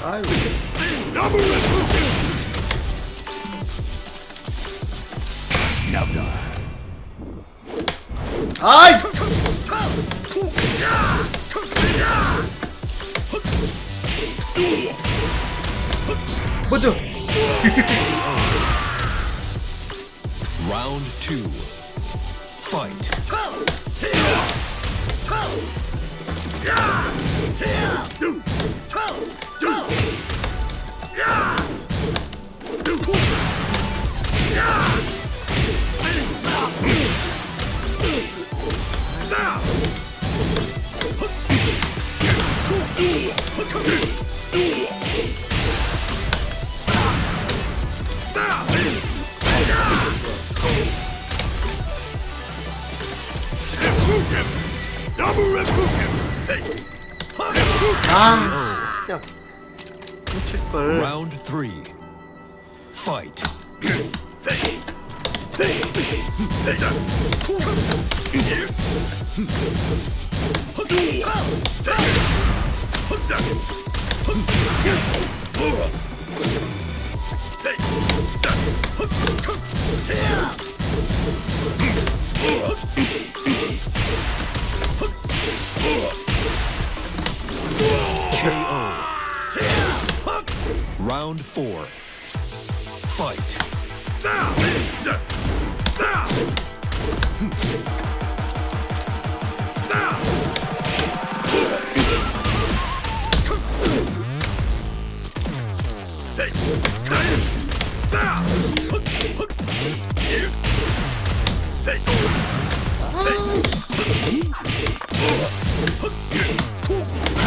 아유. 아이! 뭐죠? Round two. Fight. Three. Fight. Round four. Fight.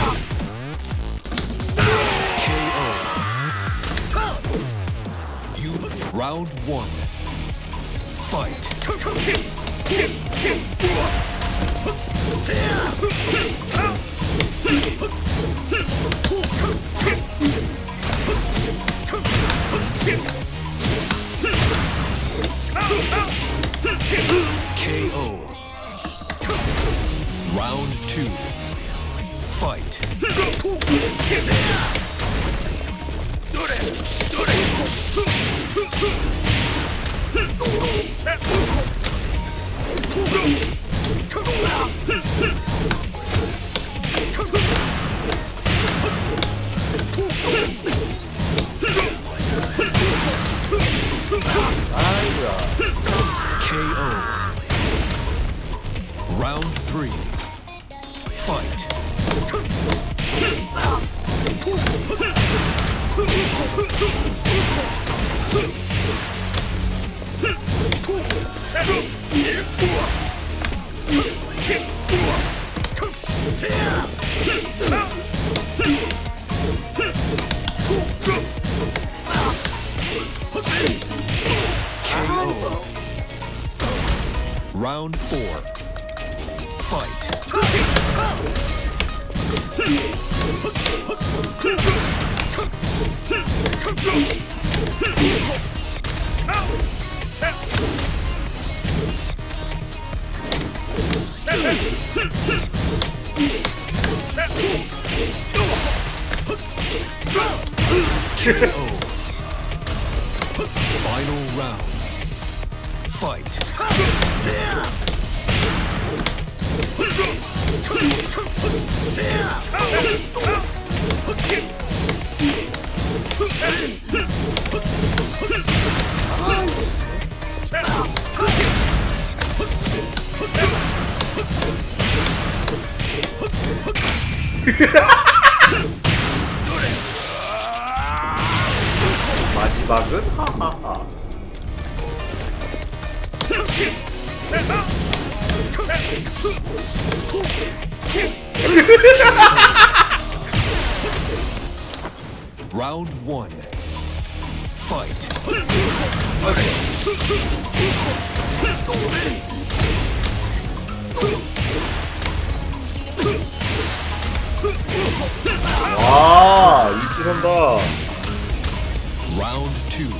You round one. Fight. Round four. Fight. 마지막은? 하하하 Round one. Fight. 와 일치한다 Round two.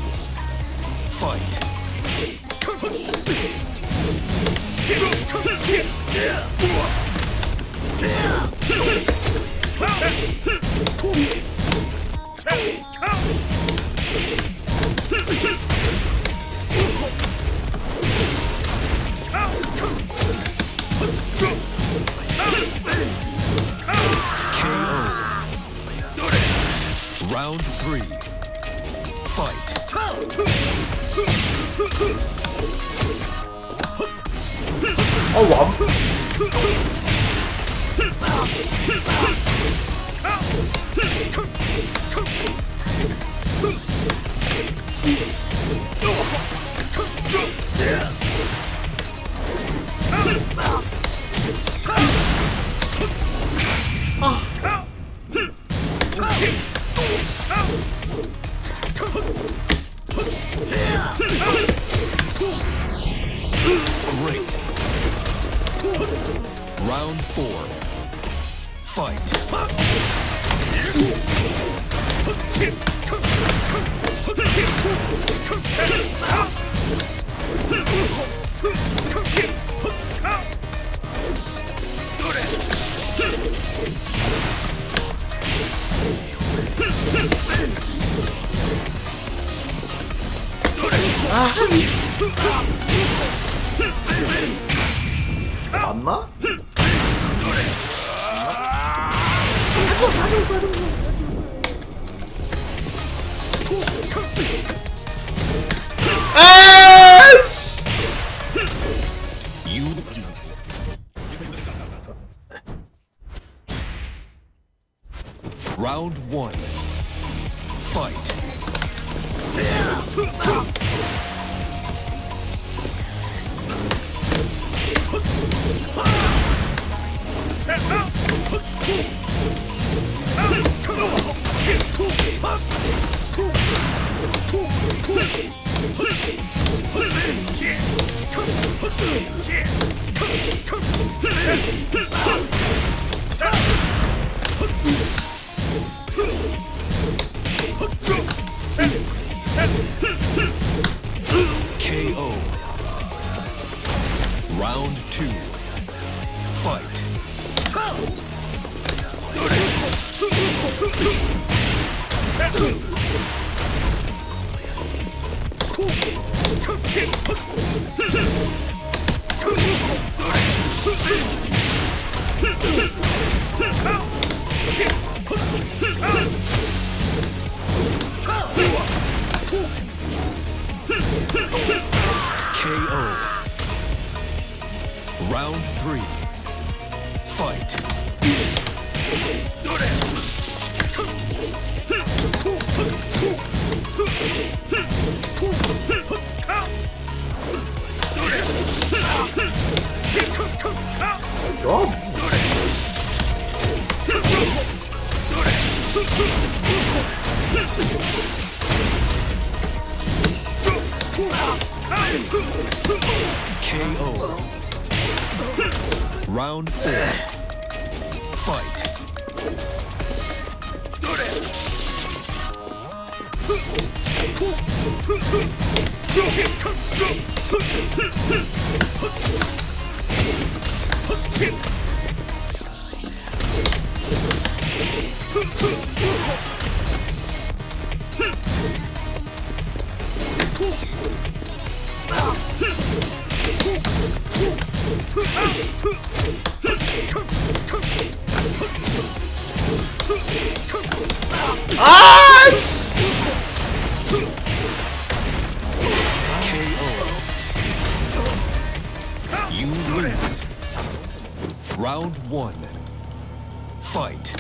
Fight. Round three. Fight. Oh, 어 완. Oh! 맞나? 아이씨! You. Round one. Fight. KO. Fight. KO. You lose. Round one. Fight.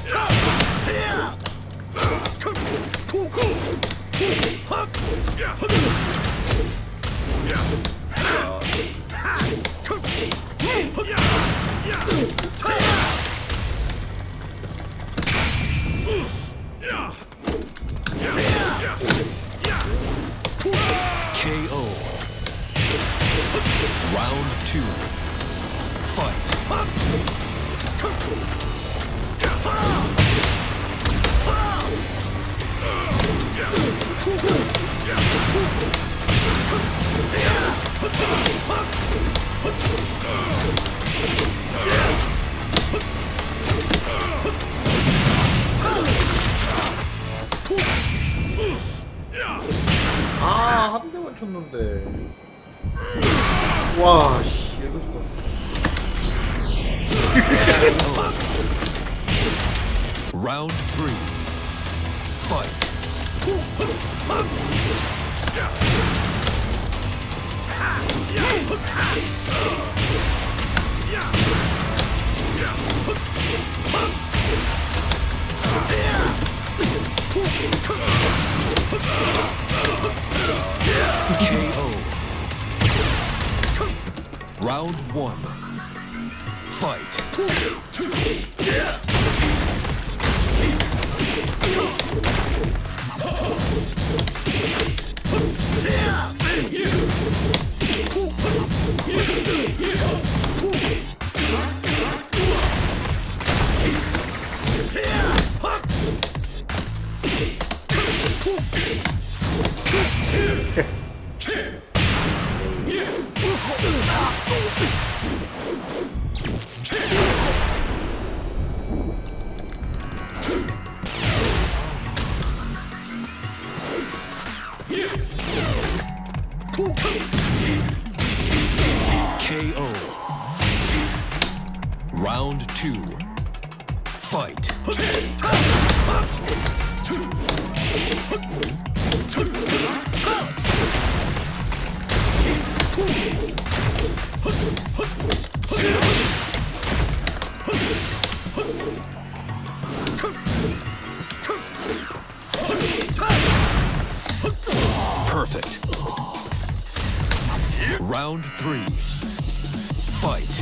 Wow, shit. Round three. Fight. Yeah. Round one. Fight. Fight. Perfect. Round three. Fight.